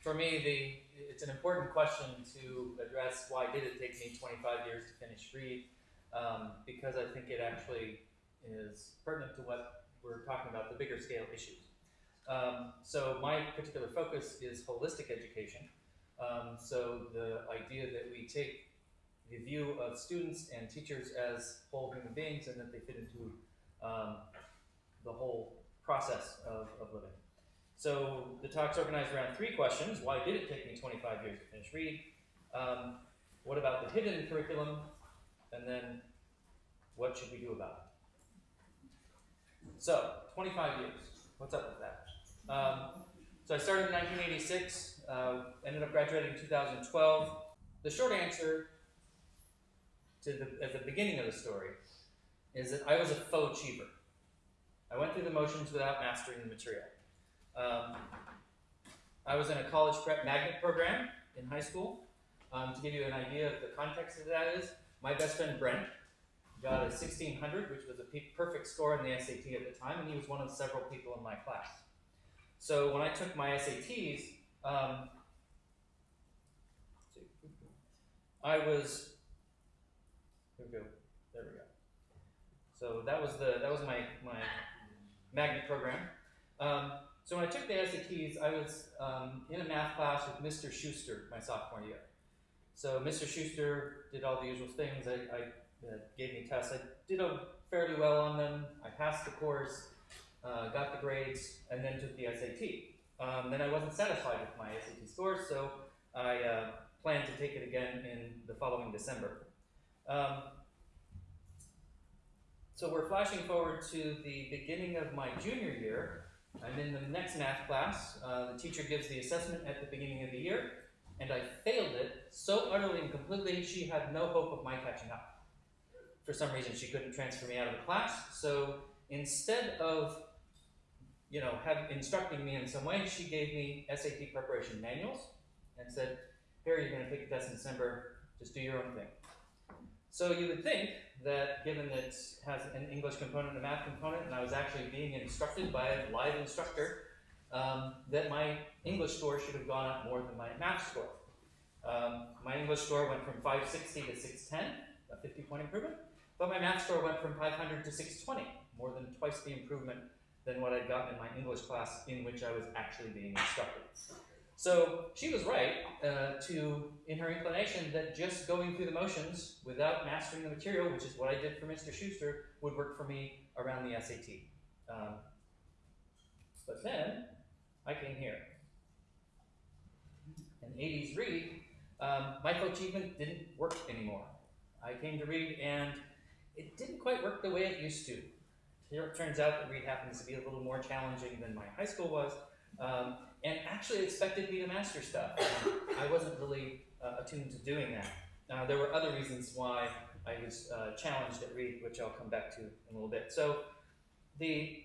For me, the, it's an important question to address why did it take me 25 years to finish Reed? Um, because I think it actually is pertinent to what we're talking about, the bigger scale issues. Um, so my particular focus is holistic education. Um, so the idea that we take the view of students and teachers as whole human beings and that they fit into um, the whole process of, of living. So the talk's organized around three questions. Why did it take me 25 years to finish Reed? Um, what about the hidden curriculum? And then what should we do about it? So, 25 years. What's up with that? Um, so I started in 1986, uh, ended up graduating in 2012. The short answer to the, at the beginning of the story is that I was a faux achiever. I went through the motions without mastering the material. Um, I was in a college prep magnet program in high school. Um, to give you an idea of the context of that is, my best friend Brent got a 1600, which was a perfect score on the SAT at the time, and he was one of several people in my class. So when I took my SATs, um, I was, here we go, there we go. So that was the that was my my magnet program. Um, so when I took the SATs, I was um, in a math class with Mr. Schuster my sophomore year. So Mr. Schuster did all the usual things. I, I uh, gave me tests. I did fairly well on them. I passed the course, uh, got the grades, and then took the SAT. Um, then I wasn't satisfied with my SAT scores, so I uh, planned to take it again in the following December. Um, so we're flashing forward to the beginning of my junior year, I'm in the next math class. Uh, the teacher gives the assessment at the beginning of the year, and I failed it so utterly and completely she had no hope of my catching up. For some reason, she couldn't transfer me out of the class, so instead of you know, have, instructing me in some way, she gave me SAT preparation manuals and said, here, you're going to take a test in December, just do your own thing. So you would think that given that it has an English component and a math component, and I was actually being instructed by a live instructor, um, that my English score should have gone up more than my math score. Um, my English score went from 560 to 610, a 50 point improvement, but my math score went from 500 to 620, more than twice the improvement than what I'd gotten in my English class in which I was actually being instructed. So she was right uh, to, in her inclination, that just going through the motions without mastering the material, which is what I did for Mr. Schuster, would work for me around the SAT. Um, but then I came here. In 80s Reed, um, achievement didn't work anymore. I came to Reed and it didn't quite work the way it used to. Here it turns out that Reed happens to be a little more challenging than my high school was. Um, and actually expected me to master stuff. I wasn't really uh, attuned to doing that. There were other reasons why I was uh, challenged at Reed, which I'll come back to in a little bit. So the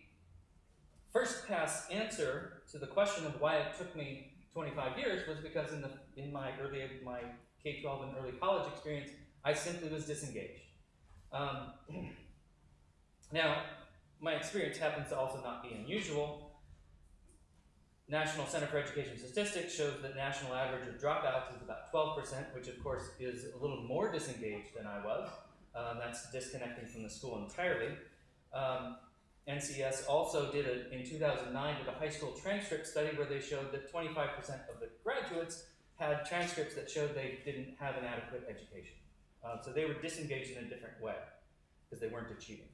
first pass answer to the question of why it took me 25 years was because in, the, in my early my K-12 and early college experience, I simply was disengaged. Um, now, my experience happens to also not be unusual. National Center for Education Statistics shows that national average of dropouts is about 12%, which of course is a little more disengaged than I was. Um, that's disconnecting from the school entirely. Um, NCS also did a, in 2009 did a high school transcript study where they showed that 25% of the graduates had transcripts that showed they didn't have an adequate education. Um, so they were disengaged in a different way because they weren't achieving.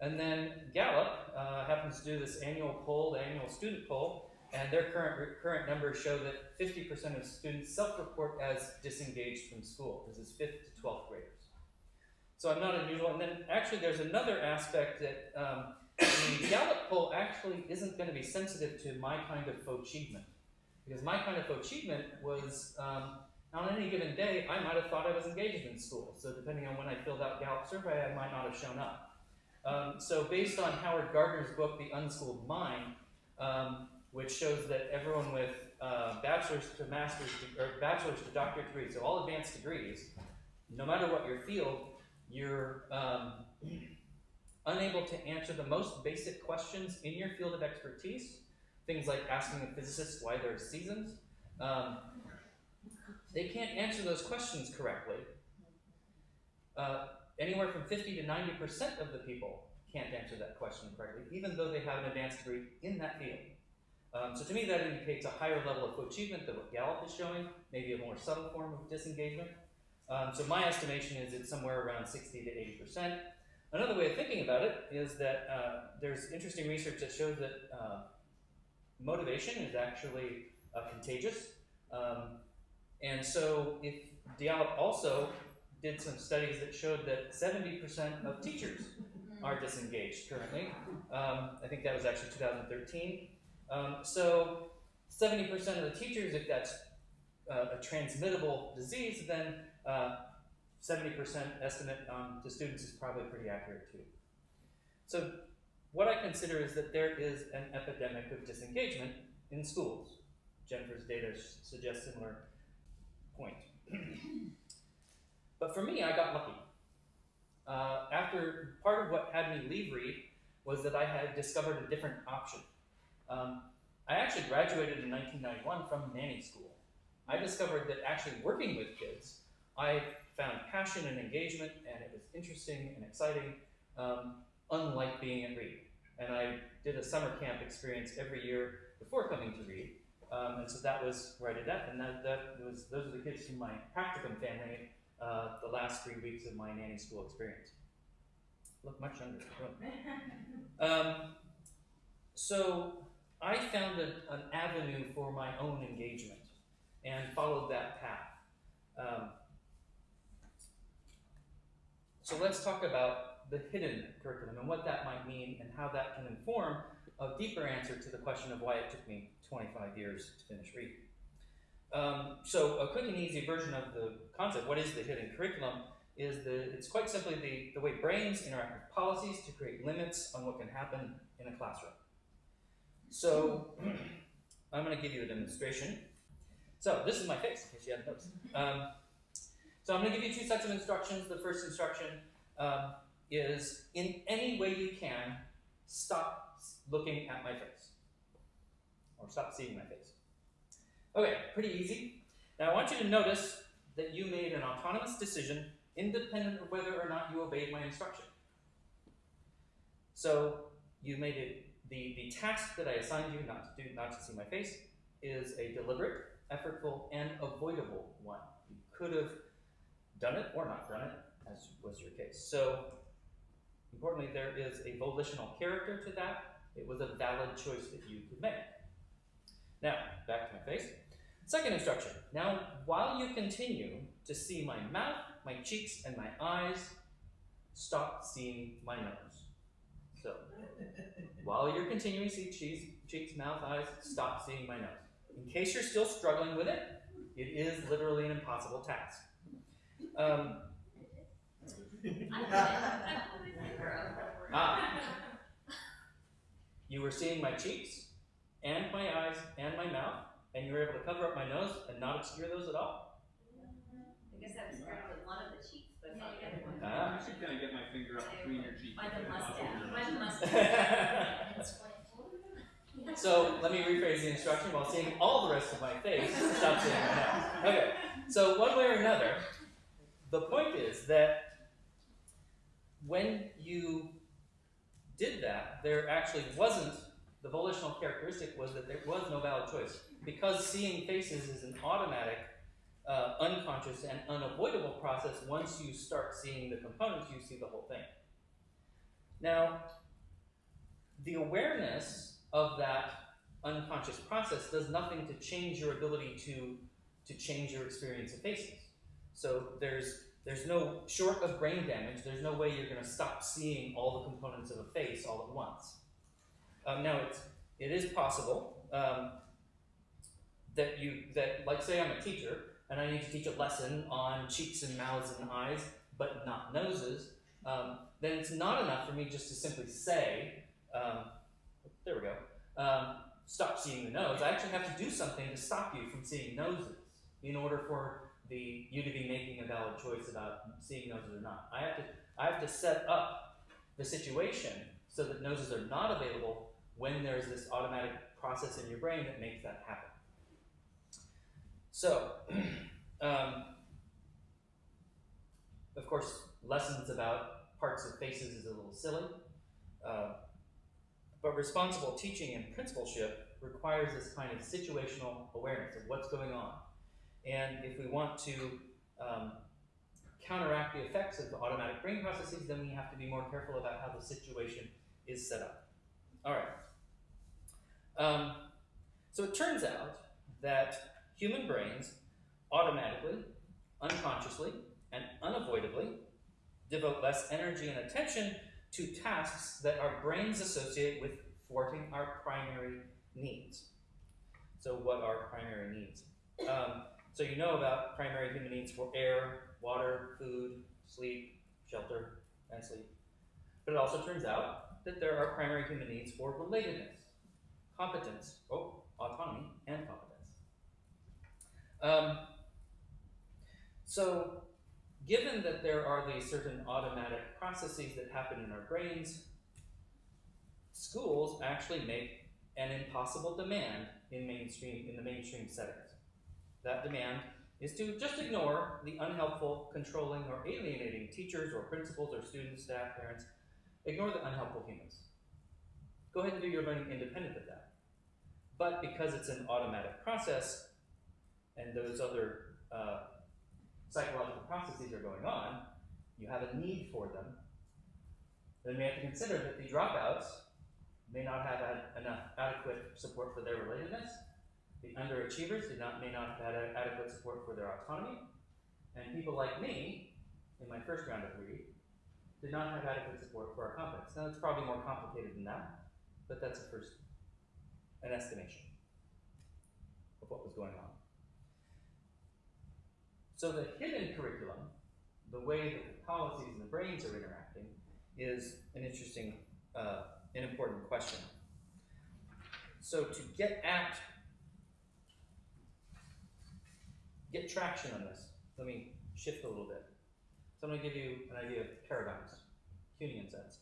And then Gallup uh, happens to do this annual poll, the annual student poll, and their current current numbers show that 50% of students self-report as disengaged from school. This is 5th to 12th graders. So I'm not unusual. And then actually there's another aspect that um, the Gallup poll actually isn't going to be sensitive to my kind of faux achievement. Because my kind of faux achievement was, um, on any given day, I might have thought I was engaged in school. So depending on when I filled out Gallup survey, I might not have shown up. Um, so based on Howard Gardner's book, The Unschooled Mind, um, which shows that everyone with uh, bachelor's to master's or bachelor's to doctorate degrees, so all advanced degrees, no matter what your field, your um, unable to answer the most basic questions in your field of expertise, things like asking a physicist why there are seasons. Um, they can't answer those questions correctly. Uh, anywhere from 50 to 90% of the people can't answer that question correctly, even though they have an advanced degree in that field. Um, so to me, that indicates a higher level of achievement than what Gallup is showing, maybe a more subtle form of disengagement. Um, so my estimation is it's somewhere around 60 to 80 percent. Another way of thinking about it is that uh, there's interesting research that shows that uh, motivation is actually uh, contagious. Um, and so if Gallup also did some studies that showed that 70% of teachers are disengaged currently. Um, I think that was actually 2013. Um, so 70% of the teachers, if that's uh, a transmittable disease, then 70% uh, estimate on the students is probably pretty accurate too. So what I consider is that there is an epidemic of disengagement in schools. Jennifer's data suggests similar point. but for me, I got lucky. Uh, after part of what had me leave Reed was that I had discovered a different option. Um, I actually graduated in 1991 from nanny school. I discovered that actually working with kids, I found passion and engagement, and it was interesting and exciting, um, unlike being at Reed. And I did a summer camp experience every year before coming to Reed, um, and so that was where I did that, and that, that was those are the kids from my practicum family, uh, the last three weeks of my nanny school experience. Look much younger. Um, so I found a, an avenue for my own engagement and followed that path. Um, so let's talk about the hidden curriculum and what that might mean and how that can inform a deeper answer to the question of why it took me 25 years to finish Reed. Um, so a quick and easy version of the concept, what is the hidden curriculum, is that it's quite simply the, the way brains interact with policies to create limits on what can happen in a classroom. So I'm going to give you a demonstration. So this is my face, in case you hadn't noticed. Um, so I'm going to give you two sets of instructions. The first instruction um, is, in any way you can, stop looking at my face. Or stop seeing my face. Okay, pretty easy. Now I want you to notice that you made an autonomous decision independent of whether or not you obeyed my instruction. So you made it, the, the task that I assigned you not to do, not to see my face, is a deliberate effortful, and avoidable one. You could have done it or not done it, as was your case. So, importantly, there is a volitional character to that. It was a valid choice that you could make. Now, back to my face. Second instruction. Now, while you continue to see my mouth, my cheeks, and my eyes, stop seeing my nose. So, while you're continuing to see cheeks, cheeks, mouth, eyes, stop seeing my nose. In case you're still struggling with it, it is literally an impossible task. Um, ah, you were seeing my cheeks and my eyes and my mouth, and you were able to cover up my nose and not obscure those at all? I guess that was one of the cheeks, but not the other one. Ah. I should kind of get my finger up between your cheeks. By the mustache, by the mustache. So let me rephrase the instruction while seeing all the rest of my face. Stop seeing my mouth. Okay. So one way or another, the point is that when you did that, there actually wasn't the volitional characteristic was that there was no valid choice because seeing faces is an automatic, uh, unconscious, and unavoidable process. Once you start seeing the components, you see the whole thing. Now, the awareness of that unconscious process does nothing to change your ability to, to change your experience of faces. So there's, there's no, short of brain damage, there's no way you're going to stop seeing all the components of a face all at once. Um, now, it's, it is possible um, that you, that, like say I'm a teacher, and I need to teach a lesson on cheeks and mouths and eyes, but not noses, um, then it's not enough for me just to simply say, um, there we go. Um, stop seeing the nose. I actually have to do something to stop you from seeing noses in order for the you to be making a valid choice about seeing noses or not. I have to I have to set up the situation so that noses are not available when there's this automatic process in your brain that makes that happen. So, um, of course, lessons about parts of faces is a little silly, uh, but responsible teaching and principalship requires this kind of situational awareness of what's going on. And if we want to um, counteract the effects of the automatic brain processes, then we have to be more careful about how the situation is set up. All right. Um, so it turns out that human brains automatically, unconsciously, and unavoidably devote less energy and attention to tasks that our brains associate with thwarting our primary needs. So, what are primary needs? Um, so, you know about primary human needs for air, water, food, sleep, shelter, and sleep. But it also turns out that there are primary human needs for relatedness, competence, oh, autonomy, and competence. Um, so, given that there are these certain automatic processes that happen in our brains, schools actually make an impossible demand in mainstream in the mainstream settings. That demand is to just ignore the unhelpful, controlling, or alienating teachers or principals or students, staff, parents. Ignore the unhelpful humans. Go ahead and do your learning independent of that. But because it's an automatic process, and those other uh, psychological processes are going on, you have a need for them, then we have to consider that the dropouts may not have had enough adequate support for their relatedness. The underachievers did not may not have had adequate support for their autonomy. And people like me, in my first round of Reed, did not have adequate support for our competence. Now it's probably more complicated than that, but that's a first an estimation of what was going on. So the hidden curriculum, the way that the policies and the brains are interacting, is an interesting, uh, an important question. So to get at, get traction on this, let me shift a little bit. So I'm going to give you an idea of paradigms, Kuhnian sense.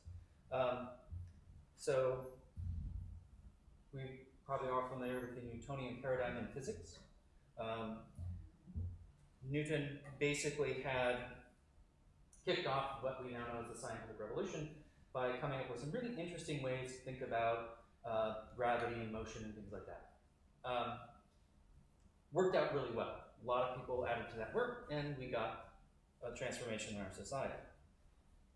Um, so we probably are familiar with the Newtonian paradigm in physics. Um, Newton basically had kicked off what we now know as the scientific revolution by coming up with some really interesting ways to think about uh, gravity and motion and things like that. Um, worked out really well. A lot of people added to that work, and we got a transformation in our society.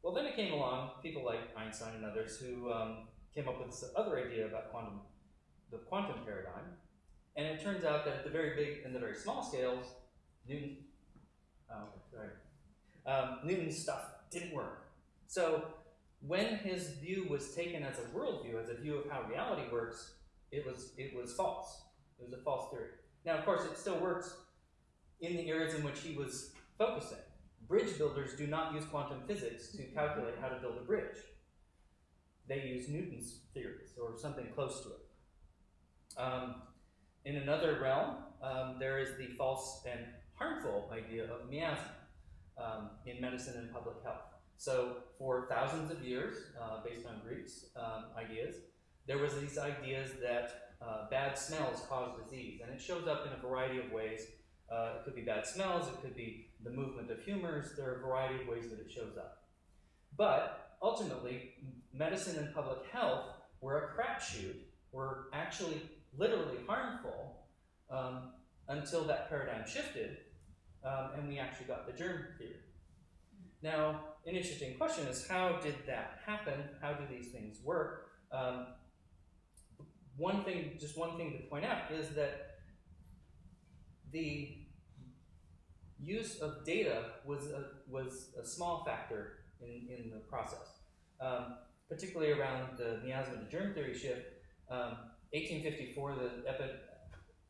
Well, then it came along people like Einstein and others who um, came up with this other idea about quantum, the quantum paradigm, and it turns out that at the very big and the very small scales, Newton, oh, sorry, um, Newton's stuff didn't work. So when his view was taken as a worldview, as a view of how reality works, it was it was false. It was a false theory. Now, of course, it still works in the areas in which he was focusing. Bridge builders do not use quantum physics to calculate how to build a bridge. They use Newton's theories or something close to it. Um, in another realm, um, there is the false and harmful idea of miasma um, in medicine and public health. So for thousands of years, uh, based on Greeks' um, ideas, there was these ideas that uh, bad smells cause disease, and it shows up in a variety of ways. Uh, it could be bad smells, it could be the movement of humors, there are a variety of ways that it shows up. But ultimately, medicine and public health were a crapshoot, were actually literally harmful um, until that paradigm shifted um, and we actually got the germ theory. Now, an interesting question is how did that happen? How do these things work? Um, one thing, just one thing to point out is that the use of data was a, was a small factor in, in the process, um, particularly around the miasma to germ theory shift. 1854, um, the epi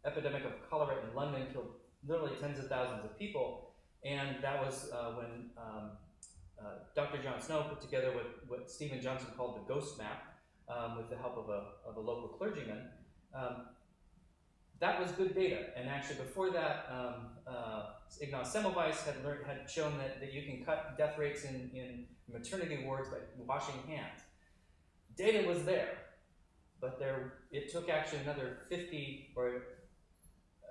epidemic of cholera in London killed literally tens of thousands of people, and that was uh, when um, uh, Dr. John Snow put together what, what Steven Johnson called the ghost map um, with the help of a, of a local clergyman. Um, that was good data, and actually before that, um, uh, Ignaz Semmelweis had learned, had shown that, that you can cut death rates in, in maternity wards by washing hands. Data was there, but there it took actually another 50 or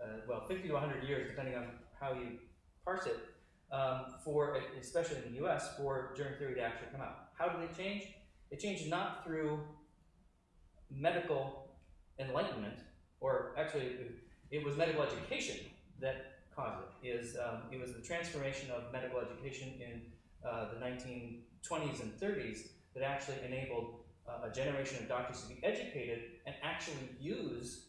uh, well 50 to 100 years, depending on how you parse it, um, for especially in the U.S. for germ theory to actually come out. How did it change? It changed not through medical enlightenment, or actually, it, was medical education that caused it. Is um, it was the transformation of medical education in uh, the 1920s and 30s that actually enabled uh, a generation of doctors to be educated and actually use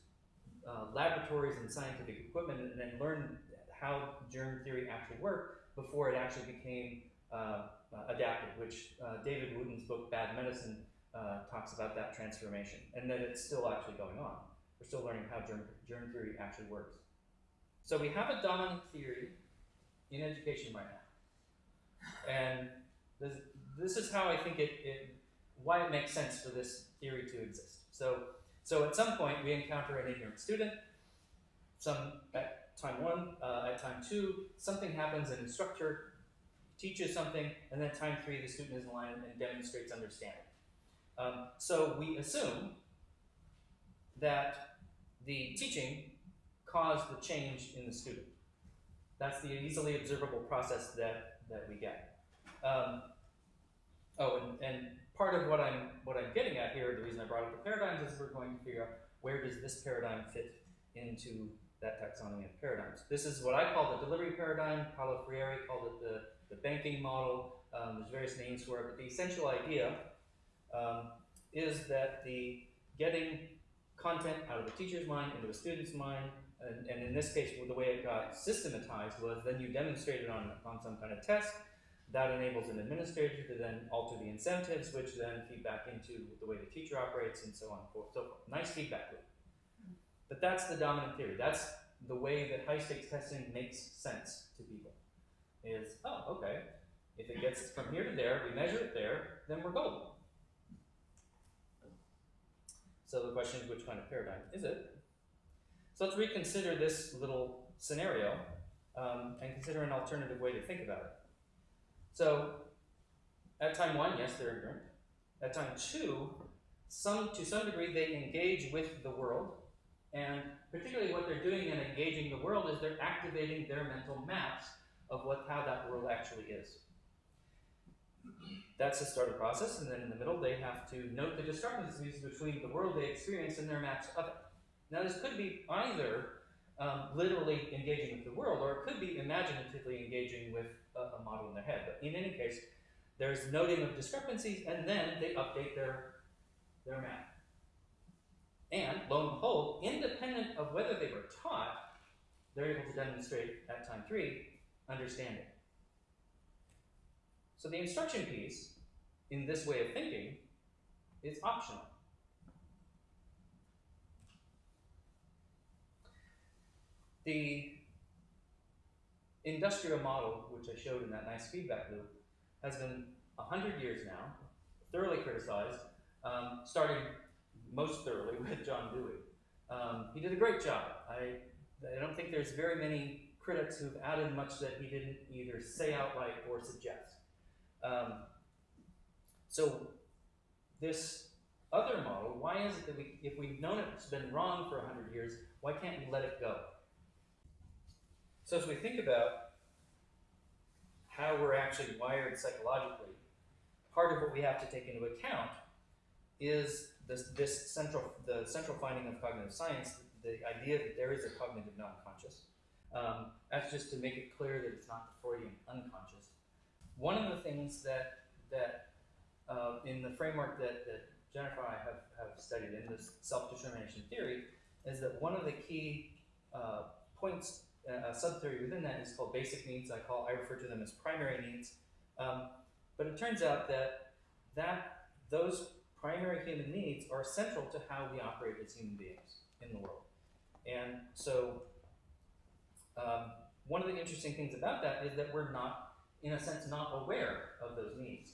uh, laboratories and scientific equipment and then learn how germ theory actually worked before it actually became uh, uh, adapted, which uh, David Wootton's book Bad Medicine uh, talks about that transformation, and that it's still actually going on. We're still learning how germ, germ theory actually works. So we have a dominant theory in education right now, and this, this is how I think it, it, why it makes sense for this theory to exist. So, so at some point we encounter an ignorant student. Some at time one, uh, at time two, something happens. An instructor teaches something, and then time three, the student is in line and demonstrates understanding. Um, so we assume that the teaching caused the change in the student. That's the easily observable process that, that we get. Um, oh, and, and part of what I'm what I'm getting at here, the reason I brought up the paradigms is we're going to figure out where does this paradigm fit into that taxonomy of paradigms. This is what I call the delivery paradigm. Paulo Freire called it the, the banking model. Um, there's various names for it, but the essential idea um, is that the getting content out of the teacher's mind into a student's mind, and, and in this case, the way it got systematized was then you demonstrated on, on some kind of test. That enables an administrator to then alter the incentives, which then feed back into the way the teacher operates, and so on and forth. So nice feedback loop. But that's the dominant theory. That's the way that high stakes testing makes sense to people. Is oh okay, if it gets from here to there, we measure it there, then we're golden. So the question is, which kind of paradigm is it? So let's reconsider this little scenario um, and consider an alternative way to think about it. So at time one, yes, they're ignorant. At time two, some to some degree they engage with the world, and particularly what they're doing in engaging the world is they're activating their mental maps of what how that world actually is. That's the start of the process, and then in the middle they have to note the discrepancies between the world they experience and their maps of it. Now this could be either um, literally engaging with the world, or it could be imaginatively engaging with a, a, model in their head. But in any case, there's noting of discrepancies, and then they update their, their map. And lo and behold, independent of whether they were taught, they're able to demonstrate at time three understanding. So the instruction piece, in this way of thinking, is optional. The industrial model, which I showed in that nice feedback loop, has been 100 years now, thoroughly criticized, um, starting most thoroughly with John Dewey. Um, he did a great job. I, I don't think there's very many critics who've added much that he didn't either say outright or suggest. Um, so this other model, why is it that we, if we've known it's been wrong for 100 years, why can't we let it go? So as we think about how we're actually wired psychologically, part of what we have to take into account is this, this central, the central finding of cognitive science, the idea that there is a cognitive non-conscious. Um, that's just to make it clear that it's not the Freudian unconscious. One of the things that that uh, in the framework that, that Jennifer and I have, have studied in this self-determination theory is that one of the key uh, points, a sub-theory within that is called basic needs. I call, I refer to them as primary needs. Um, but it turns out that that those primary human needs are central to how we operate as human beings in the world. And so um, one of the interesting things about that is that we're not, in a sense, not aware of those needs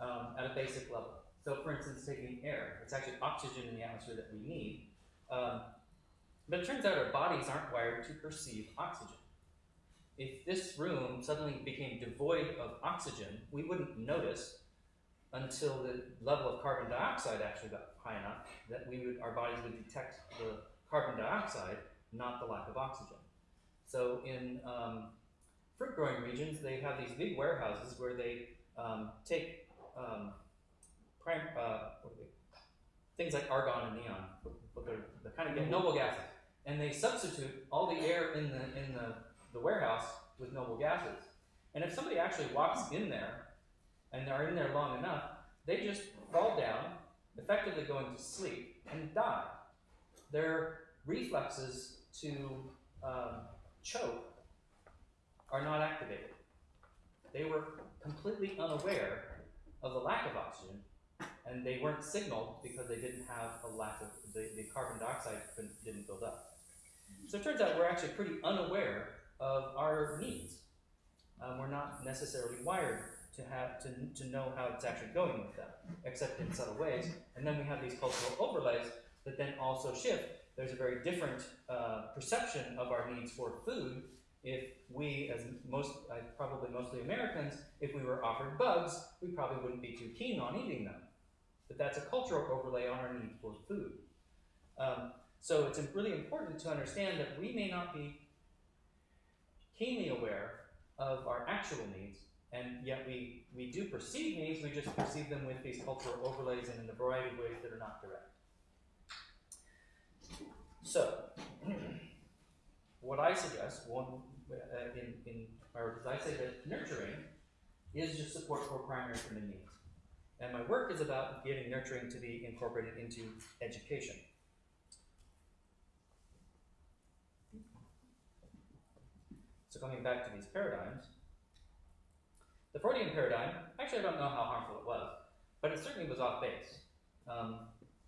um, at a basic level. So for instance, taking air, it's actually oxygen in the atmosphere that we need. Um, but it turns out our bodies aren't wired to perceive oxygen. if this room suddenly became devoid of oxygen, we wouldn't notice until the level of carbon dioxide actually got high enough that we would, our bodies would detect the carbon dioxide, not the lack of oxygen. So in um, fruit growing regions, they have these big warehouses where they um, take um, prime, uh, they? things like argon and neon, but they're, they're kind of noble gases, and they substitute all the air in the in the, the warehouse with noble gases. And if somebody actually walks in there and they're in there long enough, they just fall down, effectively going to sleep, and die. Their reflexes to um, choke are not activated. They were completely unaware of the lack of oxygen, and they weren't signaled because they didn't have a lack of the, the carbon dioxide didn't build up. So it turns out we're actually pretty unaware of our needs. Um, we're not necessarily wired to have to, to know how it's actually going with them, except in subtle ways. And then we have these cultural overlays that then also shift. There's a very different uh, perception of our needs for food if we, as most, uh, probably mostly Americans, if we were offered bugs, we probably wouldn't be too keen on eating them. But that's a cultural overlay on our need for food. Um, so it's really important to understand that we may not be keenly aware of our actual needs, and yet we, we do perceive needs, we just perceive them with these cultural overlays and in a variety of ways that are not direct. So, what I suggest, one, uh, in, in my work, is I say that nurturing is just support for primary human needs. And my work is about getting nurturing to be incorporated into education. Coming back to these paradigms, the Freudian paradigm, actually I don't know how harmful it was, but it certainly was off base. Um,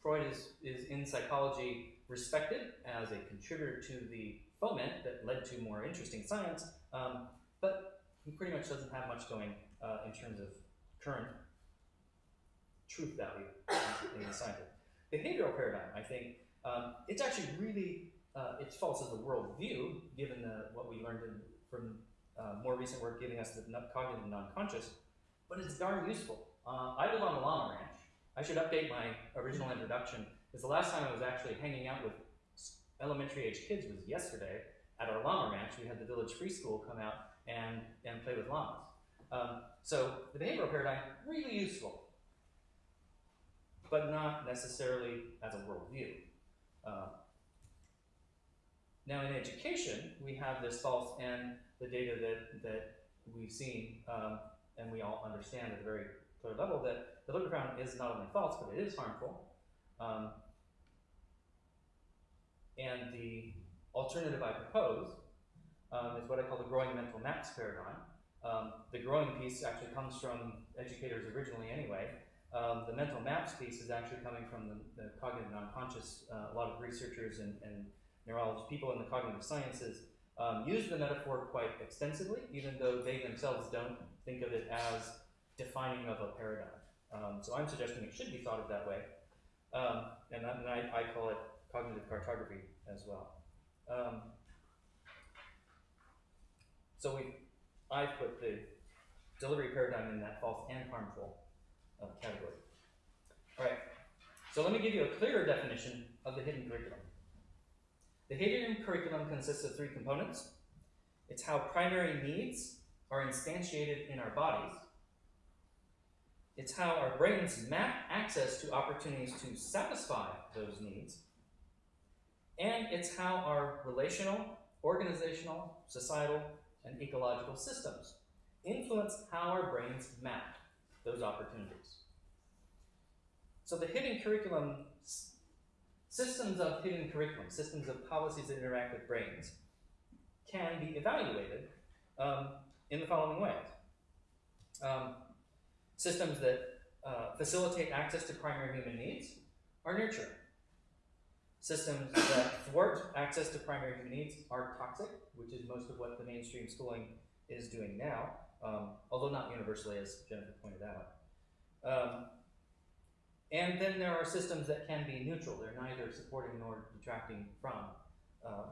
Freud is, is in psychology respected as a contributor to the foment that led to more interesting science, um, but he pretty much doesn't have much going uh, in terms of current truth value in the science. Behavioral paradigm, I think, um, it's actually really, uh, it's false as a worldview, given the, what we learned in, from uh, more recent work giving us the cognitive non-conscious, but it's darn useful. Uh, I live on a llama ranch. I should update my original introduction, because the last time I was actually hanging out with elementary age kids was yesterday at our llama ranch. We had the village free school come out and, and play with llamas. Um, so the behavioral paradigm, really useful but not necessarily as a worldview. Uh, now in education, we have this false and the data that, that we've seen um, and we all understand at a very clear level that the Lipper round is not only false, but it is harmful. Um, and the alternative I propose um, is what I call the growing mental maps paradigm. Um, the growing piece actually comes from educators originally anyway, um, the mental maps piece is actually coming from the, the cognitive non-conscious. Uh, a lot of researchers and, and neurologists, people in the cognitive sciences, um, use the metaphor quite extensively, even though they themselves don't think of it as defining of a paradigm. Um, so I'm suggesting it should be thought of that way, um, and, I, and I, I, call it cognitive cartography as well. Um, so we, I've put the delivery paradigm in that false and harmful uh, category. All right, so let me give you a clearer definition of the hidden curriculum. The hidden curriculum consists of three components. It's how primary needs are instantiated in our bodies. It's how our brains map access to opportunities to satisfy those needs. And it's how our relational, organizational, societal, and ecological systems influence how our brains map those opportunities. So the hidden curriculum, systems of hidden curriculum, systems of policies that interact with brains, can be evaluated um, in the following ways. Um, systems that uh, facilitate access to primary human needs are nurturing. Systems that thwart access to primary human needs are toxic, which is most of what the mainstream schooling is doing now um, although not universally, as Jennifer pointed out. And then there are systems that can be neutral. They're neither supporting nor detracting from uh,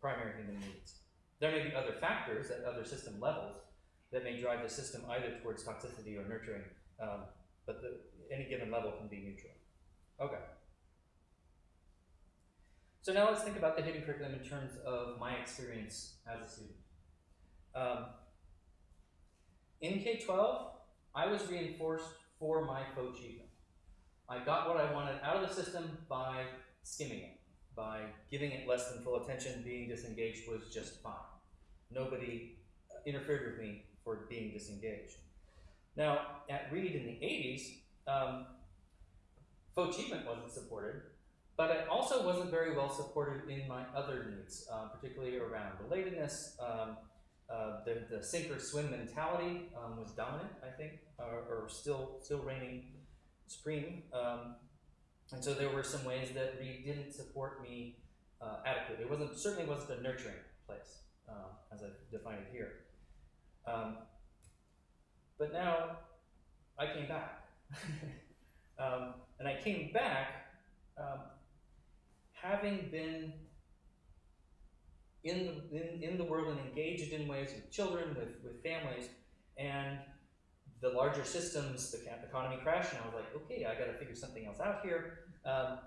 primary human needs. there may be other factors at other system levels that may drive the system either towards toxicity or nurturing, um, but the, any given level can be neutral. Okay. So now let's think about the hidden curriculum in terms of my experience as a student. Um, in K-12, I was reinforced for my achievement. I got what I wanted out of the system by skimming it, by giving it less than full attention, being disengaged was just fine. Nobody interfered with me for being disengaged. Now, at Reed in the 80s, um, achievement wasn't supported, but it also wasn't very well supported in my other needs, uh, particularly around relatedness. Um, uh, the, the sink or swim mentality um, was dominant, I think, or, or still still reigning supreme. Um, and so there were some ways that Reed didn't support me uh, adequately. It wasn't certainly wasn't a nurturing place, um, as I define it here. Um, but now I came back, um, and I came back um, having been in the in, in the world and engaged in ways with children, with with families, and the larger systems, the economy crashed, and I was like, okay, I got to figure something else out here. Um,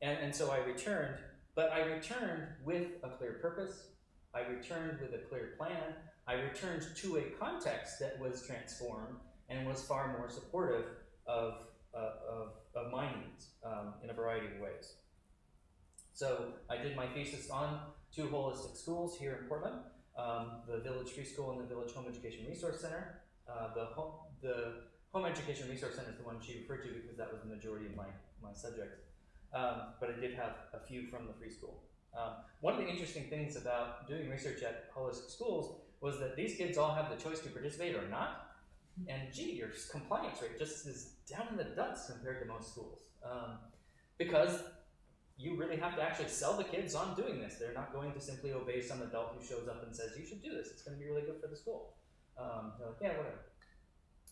and, and so I returned, but I returned with a clear purpose. I returned with a clear plan. I returned to a context that was transformed and was far more supportive of, uh, of, of my needs um, in a variety of ways. So I did my thesis on two holistic schools here in Portland, um, the Village Free School and the Village Home Education Resource Center. Uh, the, home, the Home Education Resource Center is the one she referred to because that was the majority of my, my subjects. Um, but I did have a few from the free school. Um, one of the interesting things about doing research at holistic schools was that these kids all have the choice to participate or not. And gee, your compliance rate just is down in the dumps compared to most schools. Um, because you really have to actually sell the kids on doing this. They're not going to simply obey some adult who shows up and says, you should do this, it's going to be really good for the school. Um, they're like, yeah, whatever.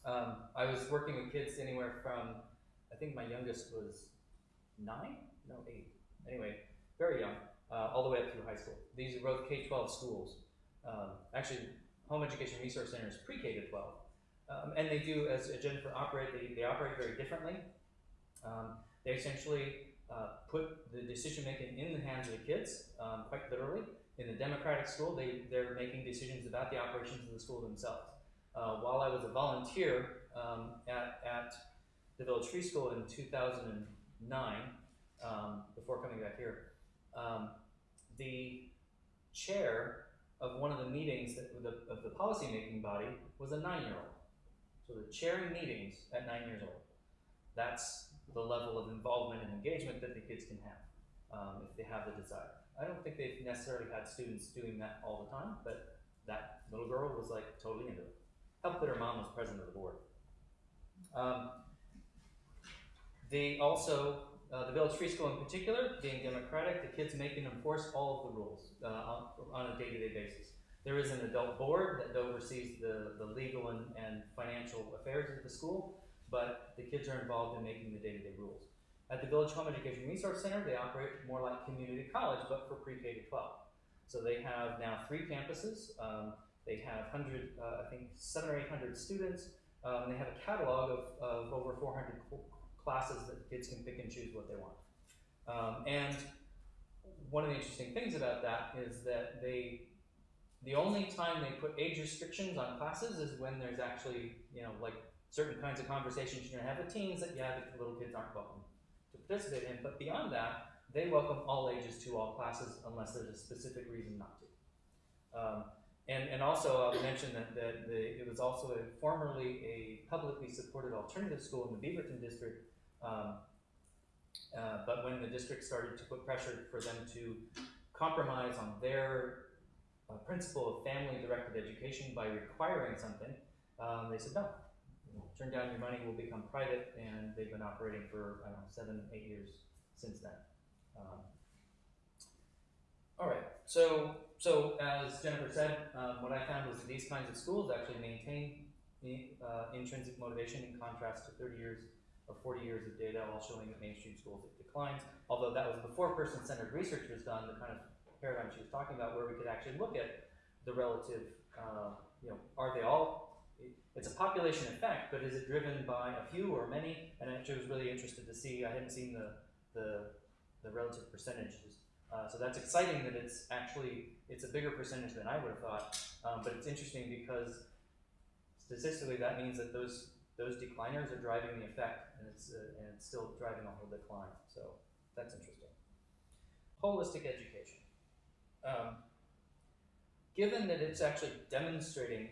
Um, I was working with kids anywhere from, I think my youngest was nine? No, eight. Anyway, very young, uh, all the way up through high school. These are both K 12 schools. Um, actually, Home Education Resource Center is pre K to 12. Um, and they do, as Jennifer operate, they, they operate very differently. Um, they essentially uh, put the decision making in the hands of the kids, um, quite literally. In the democratic school, they, they're making decisions about the operations of the school themselves. Uh, while I was a volunteer um, at, at the Village Free School in 2009, um, before coming back here, um, the chair of one of the meetings that, of, the, of the policymaking body was a nine-year-old. So they're chairing meetings at nine years old. That's the level of involvement and engagement that the kids can have um, if they have the desire. I don't think they've necessarily had students doing that all the time, but that little girl was like totally into it. Helped that her mom was president of the board. Um, they also, uh, the Village Free School in particular, being democratic, the kids make and enforce all of the rules uh, on, a day-to-day basis. There is an adult board that oversees the, the legal and, and financial affairs of the school, but the kids are involved in making the day-to-day rules. At the Village Home Education Resource Center, they operate more like community college, but for pre-K to 12. So they have now three campuses. Um, they have 100, uh, I think, seven or 800 students. Um, they have a catalog of, of over 400 classes that kids can pick and choose what they want. Um, and one of the interesting things about that is that they, the only time they put age restrictions on classes is when there's actually, you know, like certain kinds of conversations you're gonna have with teens that, yeah, the little kids aren't welcome to participate in. But beyond that, they welcome all ages to all classes unless there's a specific reason not to. Um, and, and also, I'll mention that, that the, it was also a, formerly a publicly supported alternative school in the Beaverton district. Um, uh, but when the district started to put pressure for them to compromise on their uh, principle of family-directed education by requiring something, um, they said no. Turn down your money, We'll become private, and they've been operating for I don't know seven, eight years since then. Um, all right, so so as Jennifer said, um, what I found was that these kinds of schools actually maintain uh, intrinsic motivation in contrast to 30 years or 40 years of data, all showing that mainstream schools it declines. Although that was before person-centered research was done, the kind of paradigm she was talking about, where we could actually look at the relative, uh, you know, are they all, it's a population effect, but is it driven by a few or many? And I actually was really interested to see, I hadn't seen the, the, the relative percentages. Uh, so that's exciting that it's actually, it's a bigger percentage than I would have thought, um, but it's interesting because statistically that means that those, those decliners are driving the effect and it's, uh, and it's still driving a whole decline, so that's interesting. Holistic education. Um, given that it's actually demonstrating,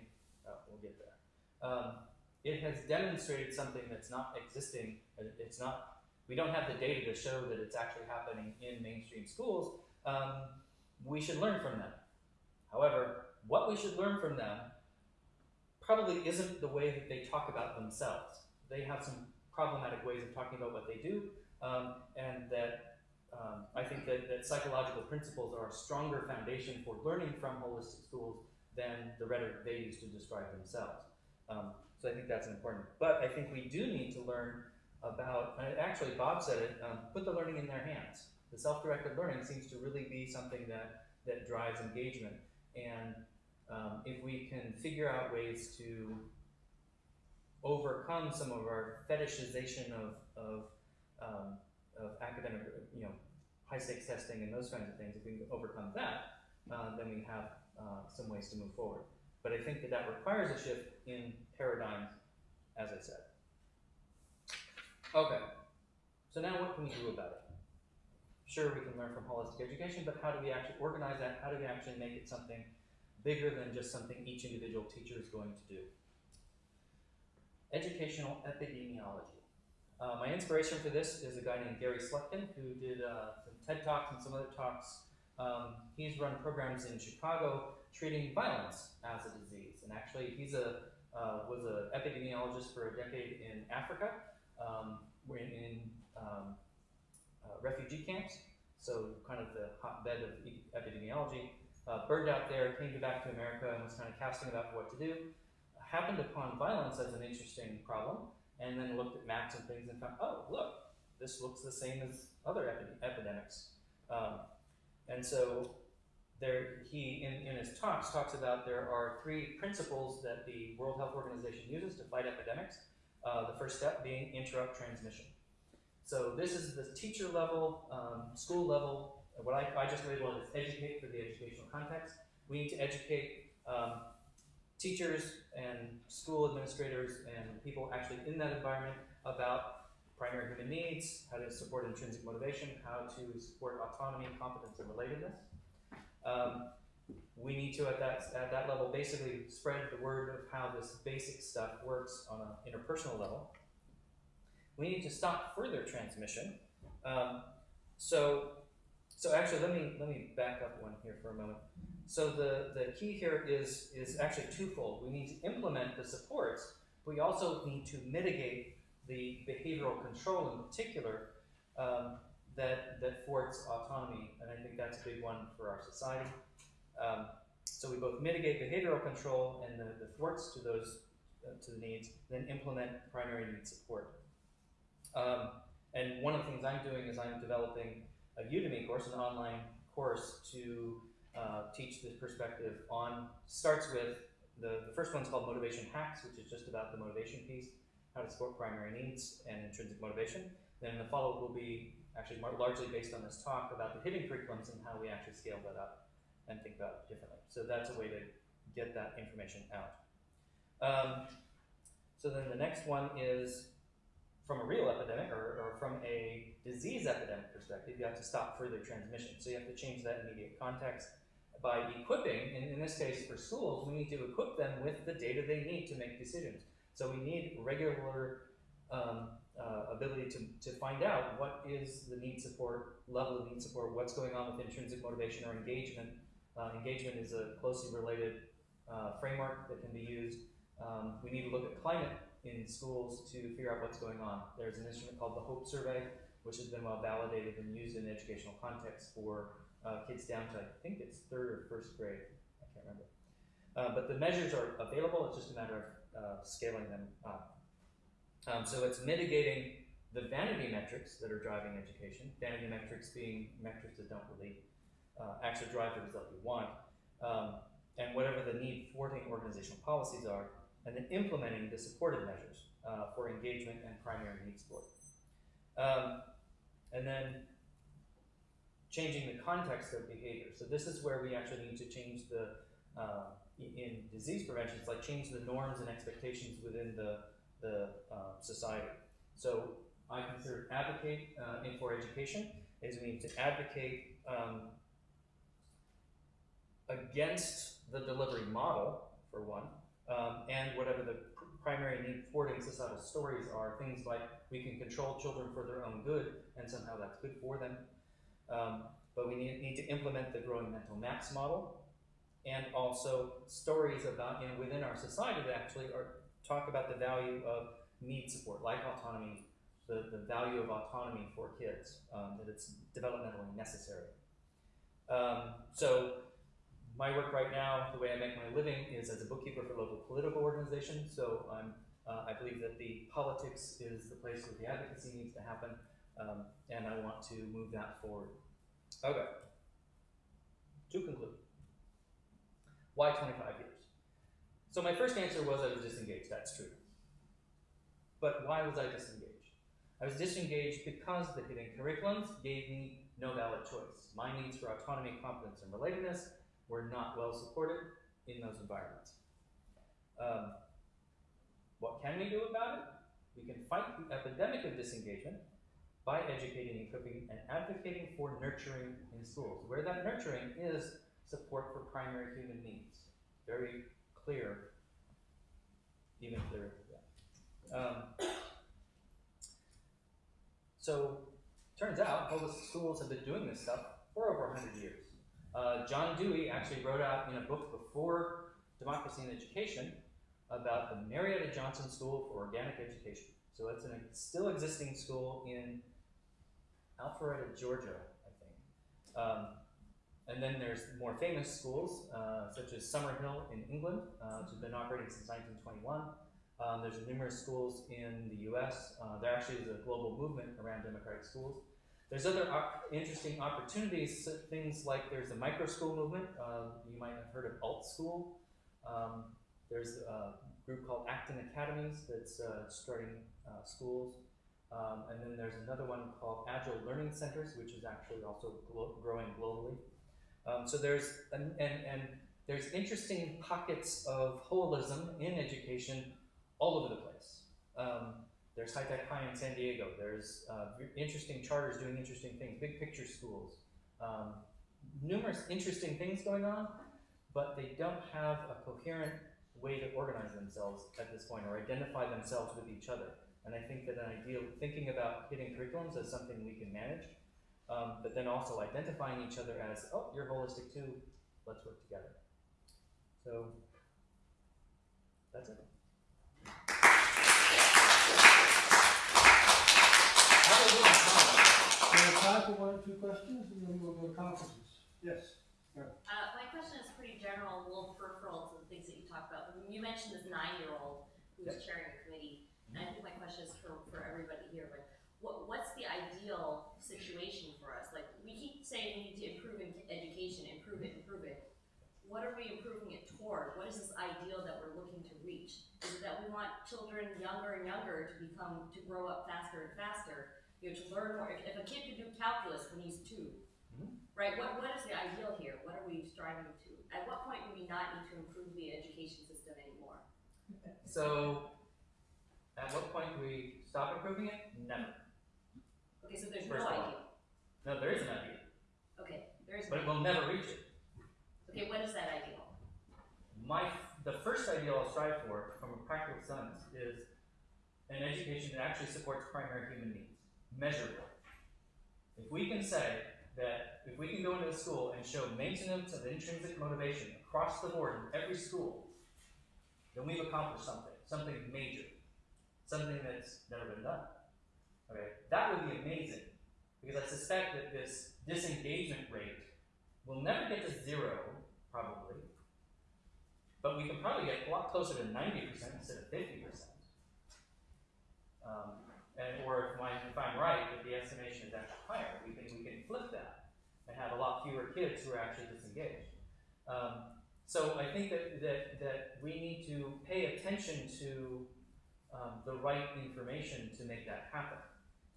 oh, we'll get there. Um, it has demonstrated something that's not existing. uh, It's not. We don't have the data to show that it's actually happening in mainstream schools. Um, we should learn from them. However, what we should learn from them probably isn't the way that they talk about themselves. They have some problematic ways of talking about what they do, um, and that um, I think that, that psychological principles are a stronger foundation for learning from holistic schools than the rhetoric they use to describe themselves. Um, so I think that's important. But I think we do need to learn about, actually Bob said it, um, put the learning in their hands. The self-directed learning seems to really be something that, that drives engagement. And um, if we can figure out ways to overcome some of our fetishization of, of, um, of academic, you know, high stakes testing and those kinds of things, if we can overcome that, uh, then we have uh, some ways to move forward. But I think that that requires a shift in paradigm, as I said. Okay, so now what can we do about it? Sure, we can learn from holistic education, but how do we actually organize that? How do we actually make it something bigger than just something each individual teacher is going to do? Educational epidemiology. Uh, my inspiration for this is a guy named Gary Slutkin who did uh, some TED Talks and some other talks. Um, he's run programs in Chicago treating violence as a disease, and actually he's a uh, was an epidemiologist for a decade in Africa, um, in, in um, uh, refugee camps, so kind of the hotbed of epidemiology. Uh, burned out there, came back to America, and was kind of casting about what to do. Happened upon violence as an interesting problem, and then looked at maps and things and found, oh, look, this looks the same as other epi- epidemics. Um, and so there, he, in, in his talks, talks about there are three principles that the World Health Organization uses to fight epidemics. Uh, the first step being interrupt transmission. So this is the teacher level, um, school level. What I, I just labeled as educate for the educational context. We need to educate um, teachers and school administrators and people actually in that environment about primary human needs, how to support intrinsic motivation, how to support autonomy, competence, and relatedness. Um, we need to, at that, at that level, basically spread the word of how this basic stuff works on an interpersonal level. We need to stop further transmission. Um, so, so actually, let me let me back up one here for a moment. So the, the key here is is actually twofold. We need to implement the supports. But we also need to mitigate the behavioral control in particular um, that that thwarts autonomy, and I think that's a big one for our society. Um, so we both mitigate behavioral control and the, the thwarts to those uh, to the needs, then implement primary need support. Um, and one of the things I'm doing is I'm developing a Udemy course, an online course to uh, teach this perspective on, starts with, the, the first one's called Motivation Hacks, which is just about the motivation piece, how to support primary needs and intrinsic motivation. Then the follow-up will be actually largely based on this talk about the hidden curriculums and how we actually scale that up and think about it differently. So that's a way to get that information out. Um, so then the next one is from a real epidemic or, or from a disease epidemic perspective, you have to stop further transmission. So you have to change that immediate context by equipping, and in this case for schools, we need to equip them with the data they need to make decisions. So we need regular um, uh, ability to, to find out what is the need support, level of need support, what's going on with intrinsic motivation or engagement. Uh, engagement is a closely related uh, framework that can be used. Um, we need to look at climate in schools to figure out what's going on. There's an instrument called the HOPE survey, which has been well validated and used in educational context for uh, kids down to, I think it's third or first grade. I can't remember. Uh, but the measures are available, it's just a matter of uh, scaling them up. Um, so it's mitigating the vanity metrics that are driving education, vanity metrics being metrics that don't really uh, actually drive the result you want. Um, and whatever the need thwarting organizational policies are, and then implementing the supportive measures uh, for engagement and primary needs support. Um, and then changing the context of behavior. So this is where we actually need to change the uh, in- disease prevention. It's like change the norms and expectations within the the uh, society. So I consider advocate uh, in for education is we need to advocate um, against the delivery model for one, um, and whatever the pr- primary need thwarting societal stories are. Things like we can control children for their own good, and somehow that's good for them. Um, but we need, need to implement the growing mental maps model, and also stories about you know within our society that actually are talk about the value of need support, like autonomy, the, the value of autonomy for kids, um, that it's developmentally necessary. Um, so my work right now, the way I make my living is as a bookkeeper for local political organizations. So I'm, uh, I believe that the politics is the place where the advocacy needs to happen, um, and I want to move that forward. Okay. To conclude, why 25 years? So my first answer was I was disengaged. That's true. But why was I disengaged? I was disengaged because the hidden curriculums gave me no valid choice. My needs for autonomy, competence, and relatedness were not well supported in those environments. Um, what can we do about it? We can fight the epidemic of disengagement by educating, equipping, and advocating for nurturing in schools, where that nurturing is support for primary human needs. Very clear, even clearer. Yeah. Um, so, turns out holistic schools have been doing this stuff for over 100 years. Uh, John Dewey actually wrote out in a book before Democracy in Education about the Marietta Johnson School for Organic Education. So it's a still existing school in Alpharetta, Georgia, I think. Um, and then there's more famous schools, uh, such as Summerhill in England, uh, which has been operating since 1921. Um, there's numerous schools in the U.S. Uh, there actually is a global movement around democratic schools. There's other op- interesting opportunities, things like there's the micro school movement. Uh, you might have heard of Alt School. Um, there's a group called Acton Academies that's uh, starting uh, schools. Um, and then there's another one called Agile Learning Centers, which is actually also glo- growing globally. Um, so there's and, and, and there's interesting pockets of holism in education all over the place. Um, there's High Tech High in San Diego. There's uh, interesting charters doing interesting things, big picture schools. Um, numerous interesting things going on, but they don't have a coherent way to organize themselves at this point or identify themselves with each other. And I think that an ideal thinking about hidden curriculums as something we can manage, um, but then also identifying each other as, oh, you're holistic too, let's work together. So that's it. We have time for one or two questions, and then we'll go to conferences. Yes. Uh, my question is pretty general, a little peripheral to the things that you talked about. You mentioned this nine-year-old who's chairing a committee, and I think my question is for, for everybody here, but what, what's the ideal situation for us? Like, we keep saying we need to improve in education, improve it, improve it. What are we improving it toward? What is this ideal that we're looking to reach? Is it that we want children younger and younger to become, to grow up faster and faster? You know, to learn more. If, if a kid can do calculus when he's two, Mhm. right? What, what is the ideal here? What are we striving to? At what point do we not need to improve the education system anymore? So, at what point do we stop improving it? Never. Okay, so there's First no ideal. No, there is an idea, Okay, there is but no. we'll never reach it. Okay, what is that ideal? My, the first ideal I'll strive for, from a practical sense, is an education that actually supports primary human needs, measurable. If we can say that, if we can go into a school and show maintenance of intrinsic motivation across the board in every school, then we've accomplished something, something major, something that's never been done. Okay, that would be amazing, because I suspect that this disengagement rate will never get to zero, probably, but we can probably get a lot closer to ninety percent instead of fifty percent. Um, and or if, my, if I'm right, if the estimation is actually higher, we can we can flip that and have a lot fewer kids who are actually disengaged. Um, So I think that, that, that we need to pay attention to um, the right information to make that happen.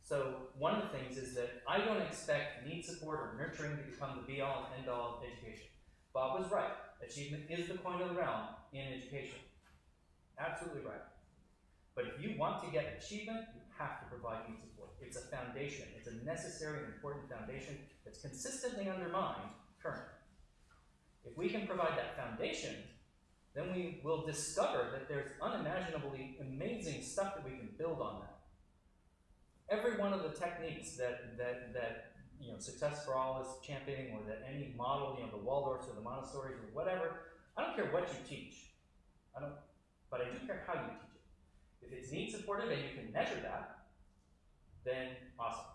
So one of the things is that I don't expect need support or nurturing to become the be all and end all of education. Bob was right. Achievement is the coin of the realm in education. Absolutely right. But if you want to get achievement, have to provide need support. It's a foundation. It's a necessary and important foundation that's consistently undermined currently. If we can provide that foundation, then we will discover that there's unimaginably amazing stuff that we can build on that. Every one of the techniques that, that, that you know, Success for All is championing, or that any model, you know, the Waldorfs or the Montessori's or whatever, I don't care what you teach. I don't, but I do care how you teach. If it's need supported and you can measure that, then awesome.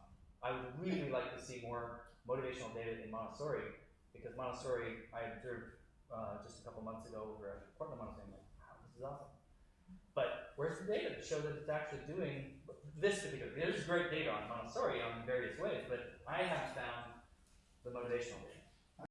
I would really like to see more motivational data in Montessori because Montessori, I observed uh, just a couple months ago over at Portland Montessori. I'm like, wow, this is awesome. But where's the data to show that it's actually doing this particular? Thing? There's great data on Montessori on various ways, but I haven't found the motivational data.